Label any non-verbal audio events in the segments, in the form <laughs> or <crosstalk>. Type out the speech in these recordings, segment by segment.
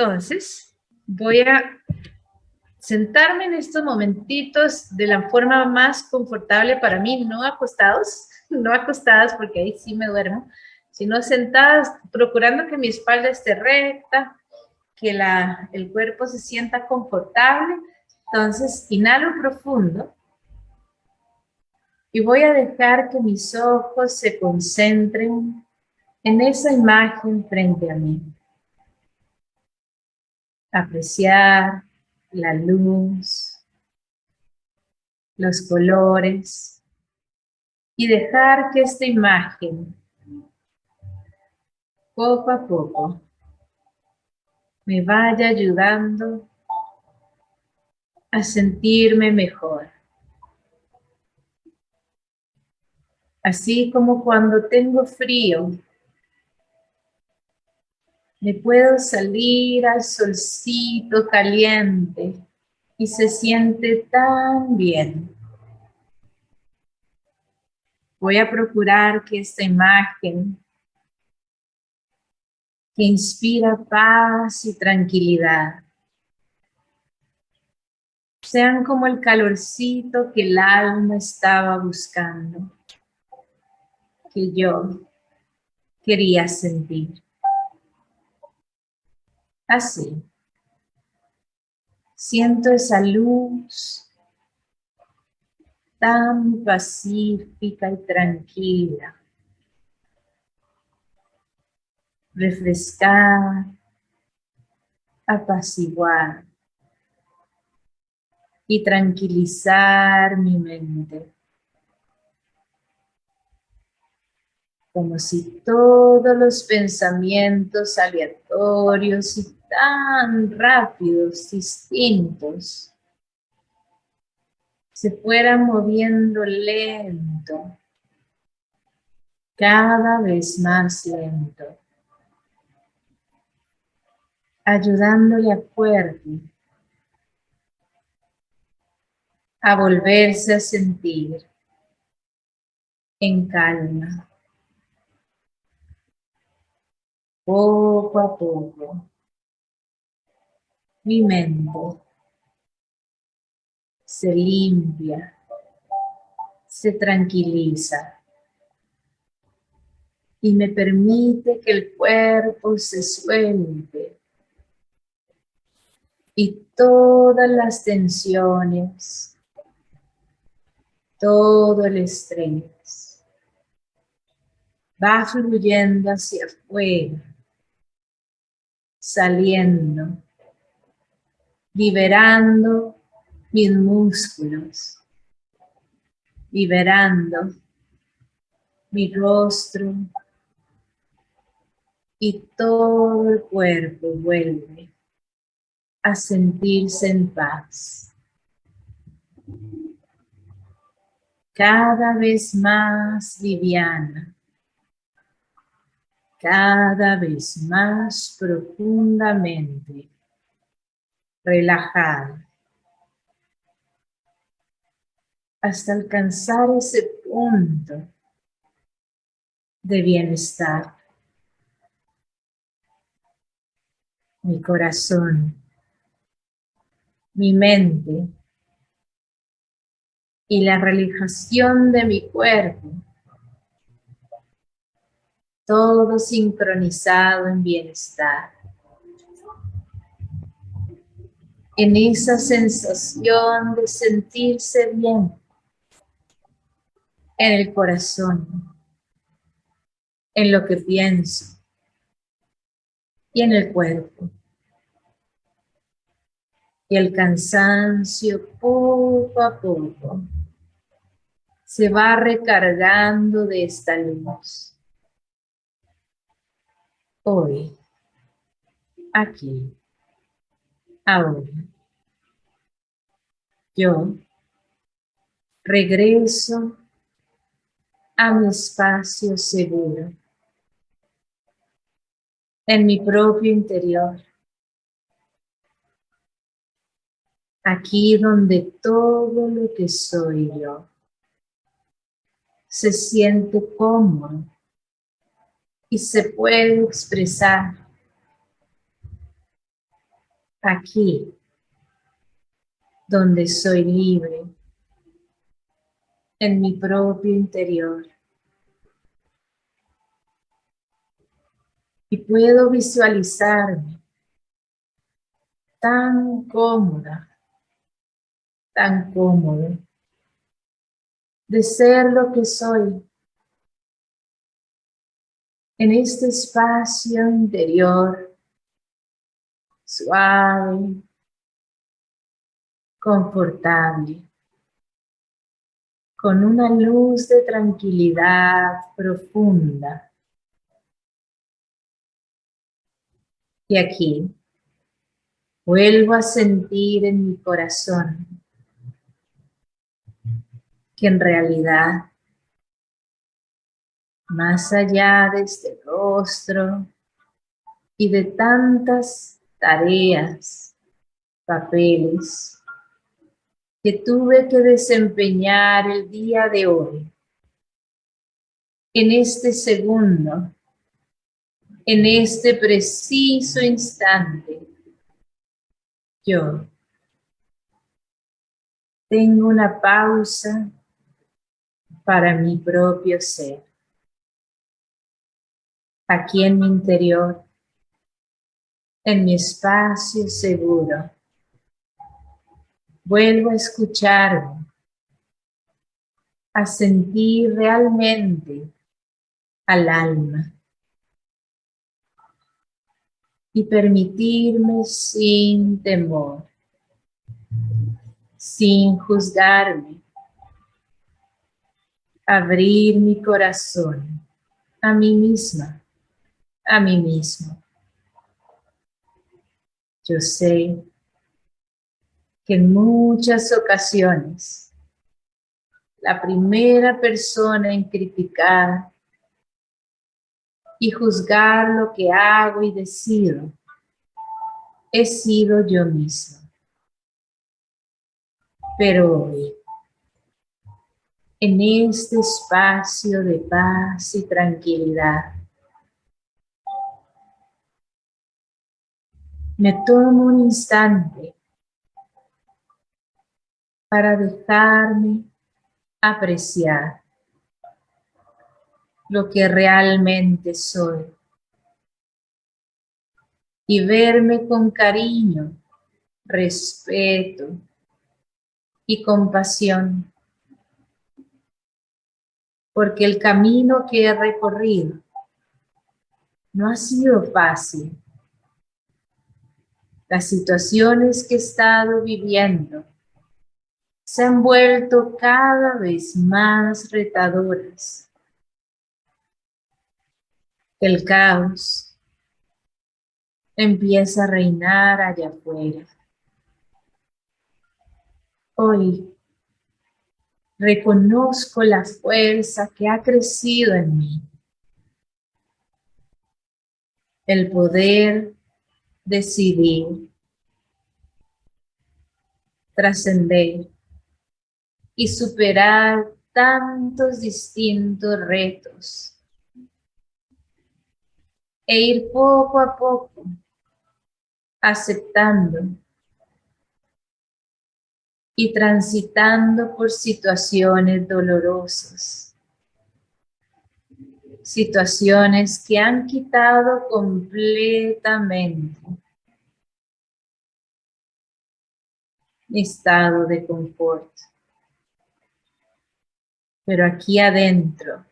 Entonces, voy a sentarme en estos momentitos de la forma más confortable para mí, no acostados, <laughs> no acostadas porque ahí sí me duermo, sino sentadas, procurando que mi espalda esté recta, que el cuerpo se sienta confortable. Entonces, inhalo profundo y voy a dejar que mis ojos se concentren en esa imagen frente a mí. Apreciar la luz, los colores y dejar que esta imagen poco a poco me vaya ayudando a sentirme mejor. Así como cuando tengo frío, me puedo salir al solcito caliente y se siente tan bien. Voy a procurar que esta imagen que inspira paz y tranquilidad sean como el calorcito que el alma estaba buscando, que yo quería sentir. Así. Siento esa luz tan pacífica y tranquila. Refrescar, apaciguar y tranquilizar mi mente. Como si todos los pensamientos aleatorios y tan rápidos, distintos, se fueran moviendo lento, cada vez más lento, ayudándole a cuerpo a volverse a sentir en calma. Poco a poco mi mente se limpia, se tranquiliza y me permite que el cuerpo se suelte y todas las tensiones, todo el estrés va fluyendo hacia afuera, saliendo liberando mis músculos, liberando mi rostro y todo el cuerpo vuelve a sentirse en paz. Cada vez más liviana, cada vez más profundamente relajada, hasta alcanzar ese punto de bienestar. Mi corazón, mi mente y la relajación de mi cuerpo, todo sincronizado en bienestar. En esa sensación de sentirse bien en el corazón, en lo que pienso y en el cuerpo. Y el cansancio poco a poco se va recargando de esta luz. Hoy, aquí, ahora yo regreso a mi espacio seguro, en mi propio interior, aquí donde todo lo que soy yo se siente cómodo y se puede expresar aquí, donde soy libre, en mi propio interior. Y puedo visualizarme tan cómoda, tan cómodo, de ser lo que soy, en este espacio interior, suave, confortable, con una luz de tranquilidad profunda. Y aquí vuelvo a sentir en mi corazón que en realidad, más allá de este rostro y de tantas tareas, papeles, que tuve que desempeñar el día de hoy, en este segundo, en este preciso instante, yo tengo una pausa para mi propio ser. Aquí en mi interior, en mi espacio seguro, vuelvo a escucharme, a sentir realmente al alma y permitirme sin temor, sin juzgarme, abrir mi corazón a mí misma, a mí mismo. Yo sé que en muchas ocasiones la primera persona en criticar y juzgar lo que hago y decido he sido yo misma. Pero hoy, en este espacio de paz y tranquilidad, me tomo un instante para dejarme apreciar lo que realmente soy y verme con cariño, respeto y compasión, porque el camino que he recorrido no ha sido fácil. Las situaciones que he estado viviendo se han vuelto cada vez más retadoras. El caos empieza a reinar allá afuera. Hoy reconozco la fuerza que ha crecido en mí. El poder decidir, trascender y superar tantos distintos retos e ir poco a poco aceptando y transitando por situaciones dolorosas, situaciones que han quitado completamente mi estado de confort pero aquí adentro.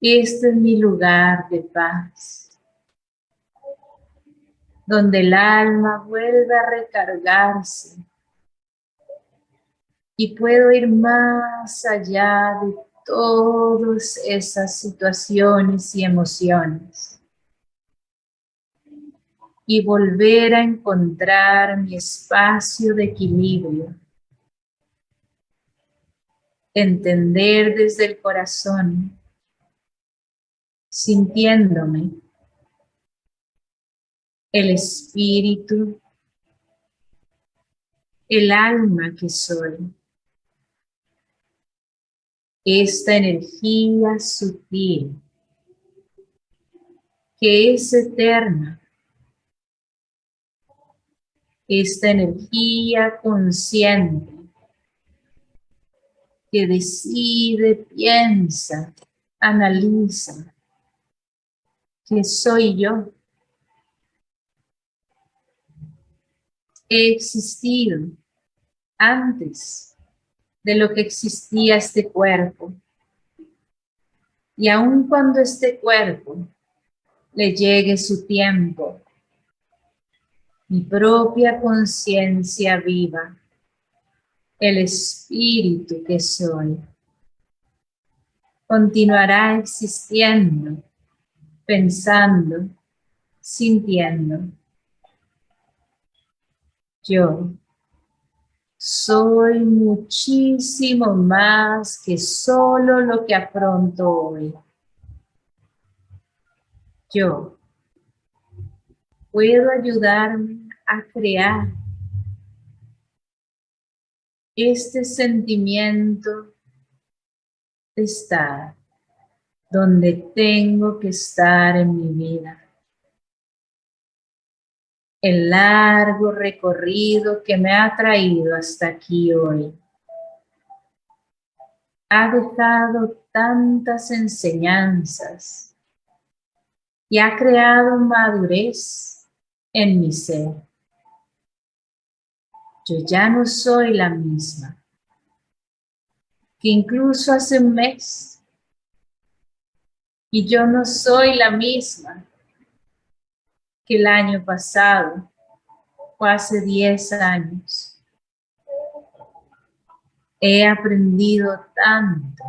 Este es mi lugar de paz, donde el alma vuelve a recargarse y puedo ir más allá de todas esas situaciones y emociones. Y volver a encontrar mi espacio de equilibrio. Entender desde el corazón, sintiéndome el espíritu, el alma que soy, esta energía sutil que es eterna esta energía consciente que decide, piensa, analiza que soy yo. He existido antes de lo que existía este cuerpo. Y aun cuando este cuerpo le llegue su tiempo, mi propia conciencia viva, el espíritu que soy, continuará existiendo, pensando, sintiendo. Yo soy muchísimo más que solo lo que afronto hoy. Yo puedo ayudarme a crear este sentimiento de estar donde tengo que estar en mi vida. El largo recorrido que me ha traído hasta aquí hoy ha dejado tantas enseñanzas y ha creado madurez en mi ser yo ya no soy la misma. Que incluso hace un mes y yo no soy la misma que el año pasado o hace 10 años. He aprendido tanto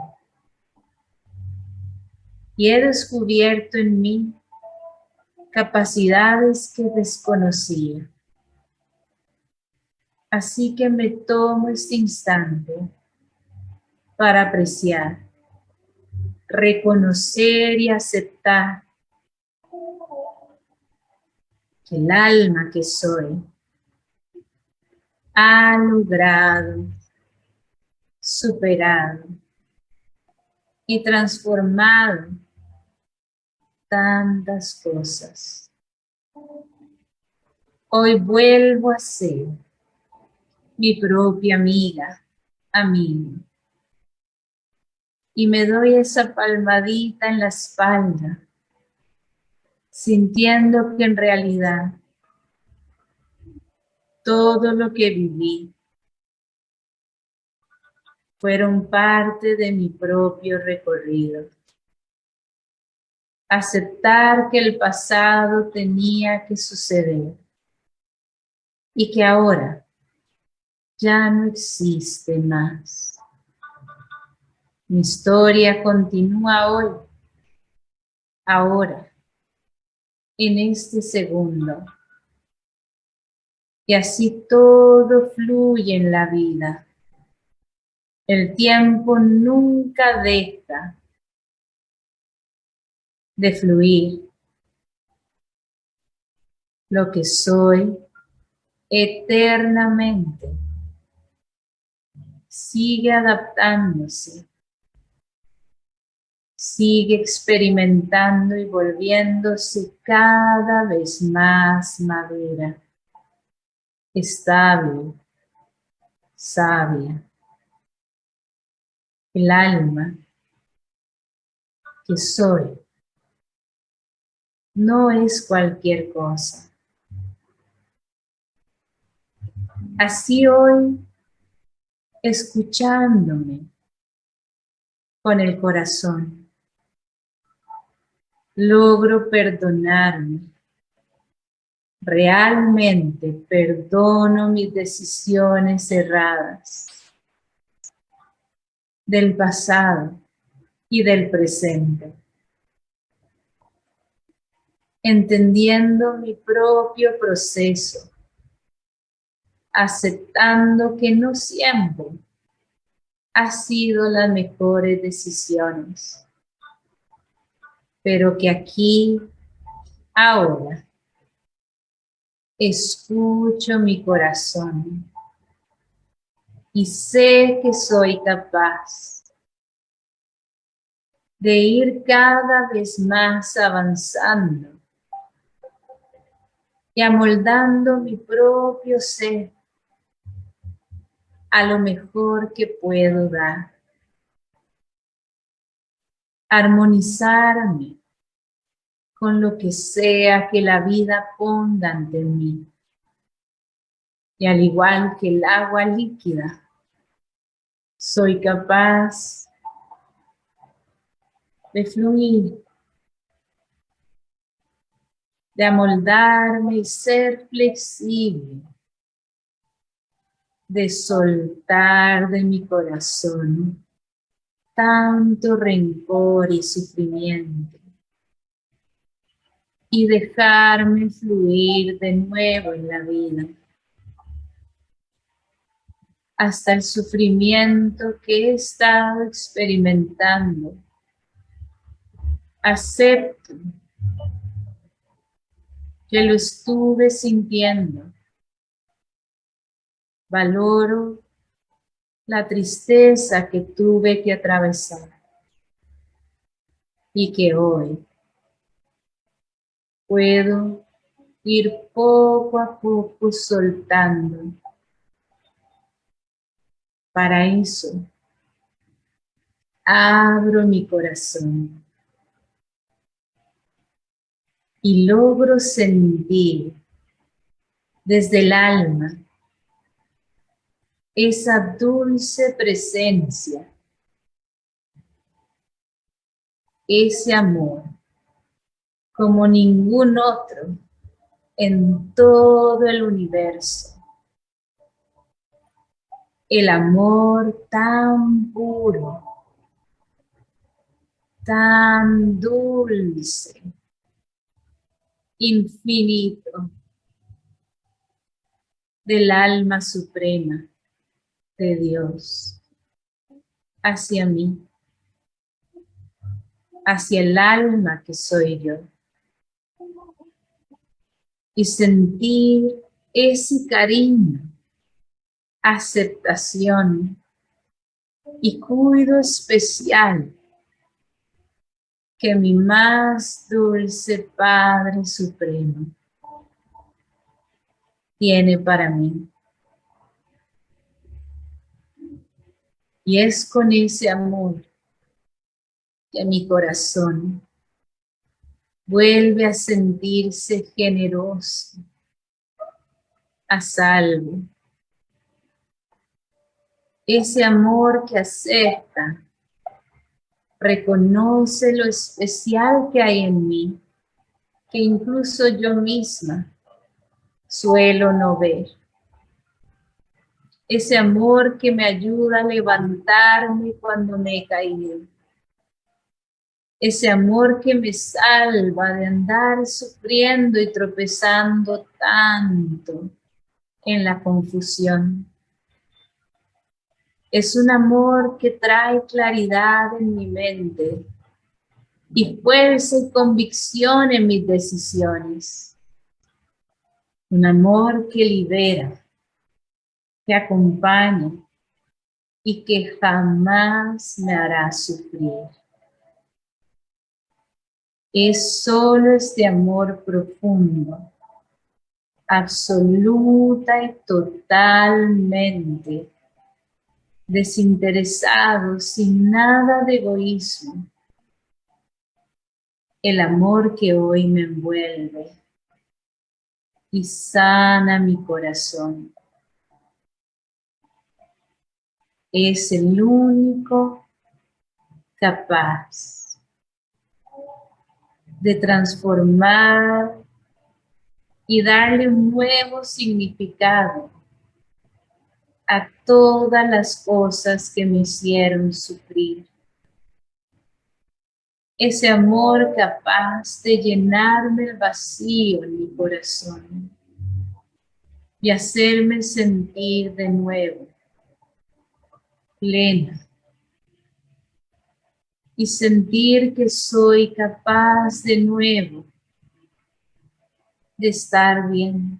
y he descubierto en mí capacidades que desconocía. Así que me tomo este instante para apreciar, reconocer y aceptar que el alma que soy ha logrado, superado y transformado tantas cosas. Hoy vuelvo a ser mi propia amiga, amigo. Y me doy esa palmadita en la espalda, sintiendo que en realidad todo lo que viví fueron parte de mi propio recorrido. Aceptar que el pasado tenía que suceder y que ahora ya no existe más. Mi historia continúa hoy, ahora, en este segundo. Y así todo fluye en la vida. El tiempo nunca deja de fluir. Lo que soy eternamente sigue adaptándose, sigue experimentando y volviéndose cada vez más madura, estable, sabia. El alma que soy no es cualquier cosa. Así hoy escuchándome con el corazón. Logro perdonarme. Realmente perdono mis decisiones erradas del pasado y del presente. Entendiendo mi propio proceso aceptando que no siempre ha sido las mejores decisiones, pero que aquí, ahora, escucho mi corazón y sé que soy capaz de ir cada vez más avanzando y amoldando mi propio ser a lo mejor que puedo dar. Armonizarme con lo que sea que la vida ponga ante mí. Y al igual que el agua líquida, soy capaz de fluir, de amoldarme y ser flexible, de soltar de mi corazón tanto rencor y sufrimiento y dejarme fluir de nuevo en la vida hasta el sufrimiento que he estado experimentando. Acepto que lo estuve sintiendo. Valoro la tristeza que tuve que atravesar y que hoy puedo ir poco a poco soltando. Para eso, abro mi corazón y logro sentir desde el alma esa dulce presencia, ese amor como ningún otro en todo el universo el amor tan puro, tan dulce, infinito, del alma suprema de Dios hacia mí, hacia el alma que soy yo. Y sentir ese cariño aceptación y cuido especial que mi más dulce Padre Supremo tiene para mí. Y es con ese amor que mi corazón vuelve a sentirse generoso, a salvo, ese amor que acepta, reconoce lo especial que hay en mí, que incluso yo misma suelo no ver. Ese amor que me ayuda a levantarme cuando me he caído. Ese amor que me salva de andar sufriendo y tropezando tanto en la confusión. Es un amor que trae claridad en mi mente y fuerza y convicción en mis decisiones. Un amor que libera, que acompaña y que jamás me hará sufrir. Es solo este amor profundo, absoluta y totalmente desinteresado, sin nada de egoísmo. El amor que hoy me envuelve y sana mi corazón. Es el único capaz de transformar y darle un nuevo significado a todas las cosas que me hicieron sufrir. Ese amor capaz de llenarme el vacío en mi corazón y hacerme sentir de nuevo plena y sentir que soy capaz de nuevo de estar bien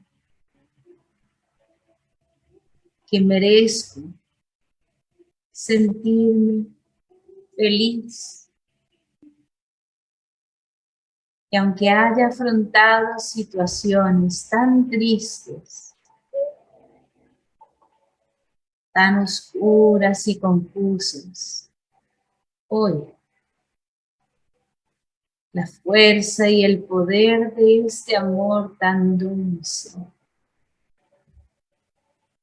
que merezco sentirme feliz, Y aunque haya afrontado situaciones tan tristes, tan oscuras y confusas, hoy la fuerza y el poder de este amor tan dulce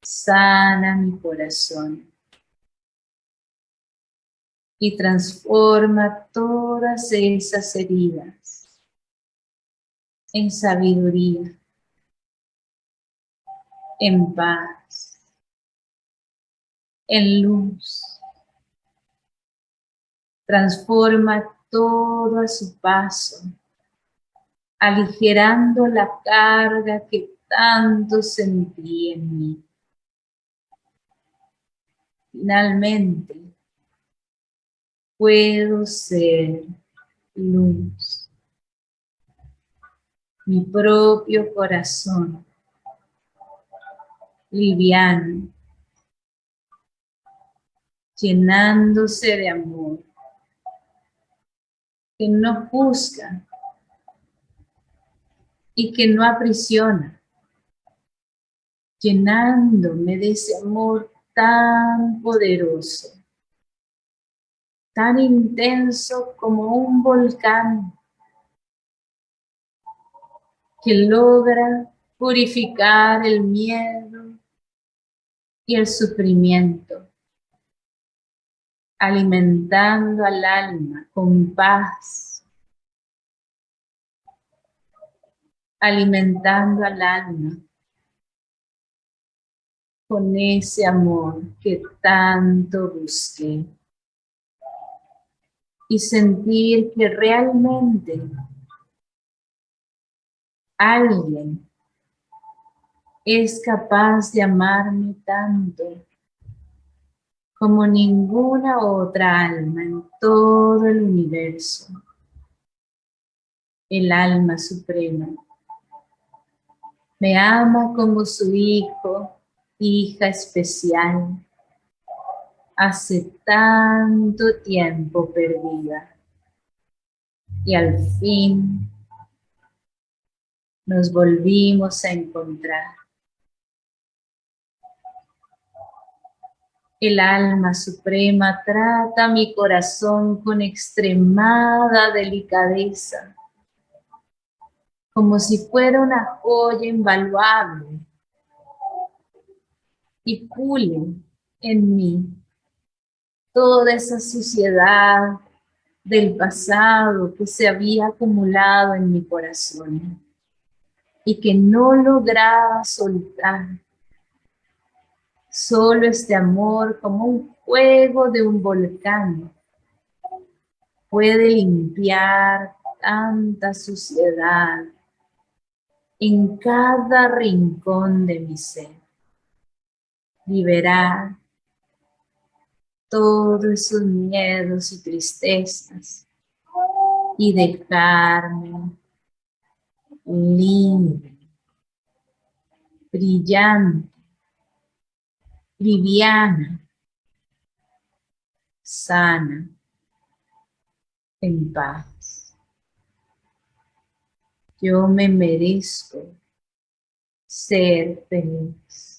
sana mi corazón y transforma todas esas heridas en sabiduría, en paz, en luz. Transforma todo a su paso, aligerando la carga que tanto sentí en mí. Finalmente, puedo ser luz. Mi propio corazón, liviano, llenándose de amor, que no juzga y que no aprisiona, llenándome de ese amor tan poderoso, tan intenso como un volcán que logra purificar el miedo y el sufrimiento, alimentando al alma con paz, alimentando al alma con ese amor que tanto busqué. Y sentir que realmente alguien es capaz de amarme tanto como ninguna otra alma en todo el universo, el alma suprema. Me ama como su hijo hija especial, hace tanto tiempo perdida. Y al fin nos volvimos a encontrar. El alma suprema trata mi corazón con extremada delicadeza, como si fuera una joya invaluable y pule en mí toda esa suciedad del pasado que se había acumulado en mi corazón y que no lograba soltar. Solo este amor como un fuego de un volcán puede limpiar tanta suciedad en cada rincón de mi ser liberar todos esos miedos y tristezas y dejarme libre, brillante, liviana, sana, en paz. Yo me merezco ser feliz.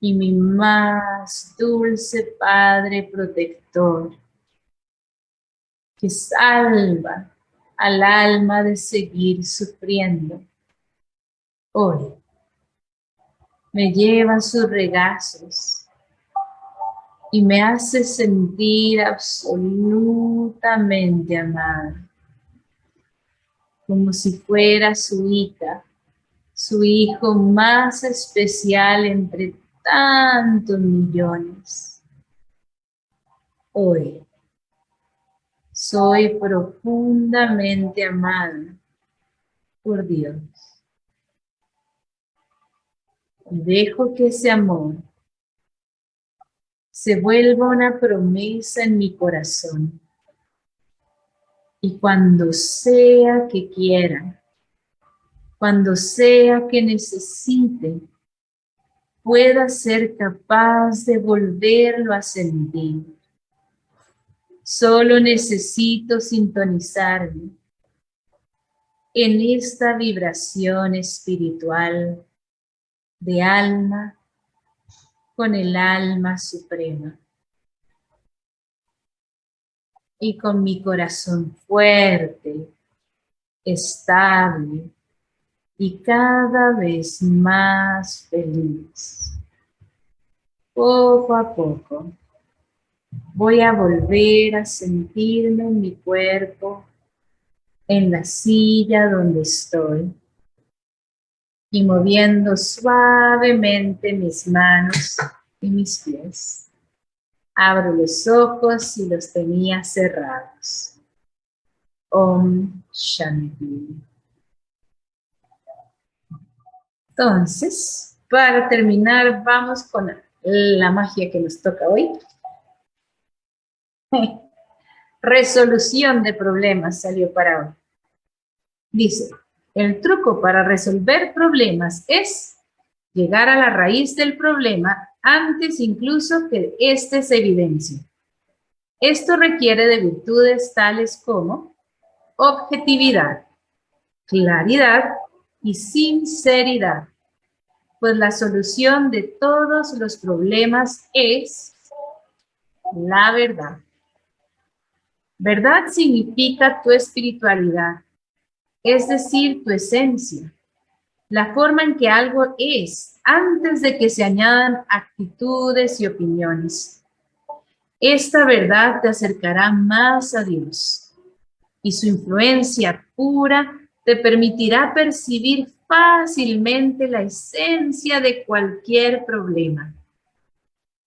y mi más dulce Padre protector, que salva al alma de seguir sufriendo. Hoy me lleva sus regazos y me hace sentir absolutamente amada, como si fuera su hija, su hijo más especial entre tantos millones. Hoy soy profundamente amada por Dios. Dejo que ese amor se vuelva una promesa en mi corazón. Y cuando sea que quiera, cuando sea que necesite, pueda ser capaz de volverlo a sentir. Solo necesito sintonizarme en esta vibración espiritual de alma con el alma suprema. Y con mi corazón fuerte, estable y cada vez más feliz. Poco a poco voy a volver a sentirme en mi cuerpo, en la silla donde estoy y moviendo suavemente mis manos y mis pies. Abro los ojos y los tenía cerrados. Om Shanti. Entonces, para terminar, vamos con la magia que nos toca hoy. <laughs> Resolución de problemas salió para hoy. Dice, el truco para resolver problemas es llegar a la raíz del problema antes incluso que éste se evidencie. Esto requiere de virtudes tales como objetividad, claridad y sinceridad, pues la solución de todos los problemas es la verdad. Verdad significa tu espiritualidad, es decir, tu esencia, la forma en que algo es antes de que se añadan actitudes y opiniones. Esta verdad te acercará más a Dios y su influencia pura te permitirá percibir fácilmente la esencia de cualquier problema.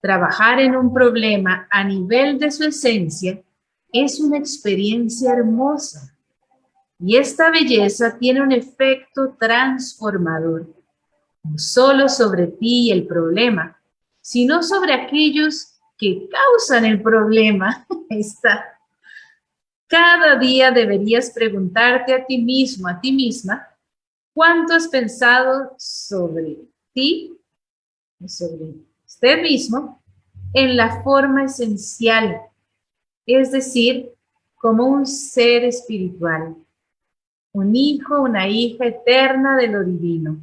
Trabajar en un problema a nivel de su esencia es una experiencia hermosa y esta belleza tiene un efecto transformador, no solo sobre ti y el problema, sino sobre aquellos que causan el problema. <laughs> Cada día deberías preguntarte a ti mismo, a ti misma, ¿cuánto has pensado sobre ti, sobre usted mismo, en la forma esencial, es decir, como un ser espiritual? Un hijo, una hija eterna de lo divino.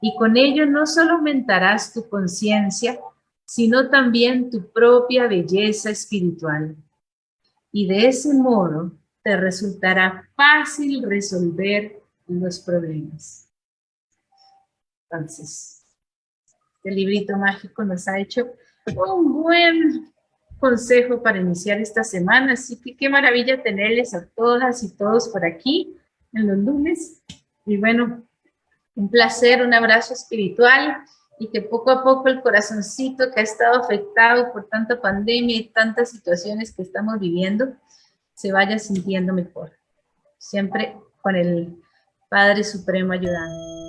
Y con ello no solo aumentarás tu conciencia, sino también tu propia belleza espiritual. Y de ese modo te resultará fácil resolver los problemas. Entonces, este librito mágico nos ha hecho un buen consejo para iniciar esta semana, así que qué maravilla tenerles a todas y todos por aquí en los lunes. Y bueno, un placer, un abrazo espiritual y que poco a poco el corazoncito que ha estado afectado por tanta pandemia y tantas situaciones que estamos viviendo, se vaya sintiendo mejor. Siempre con el Padre Supremo ayudando.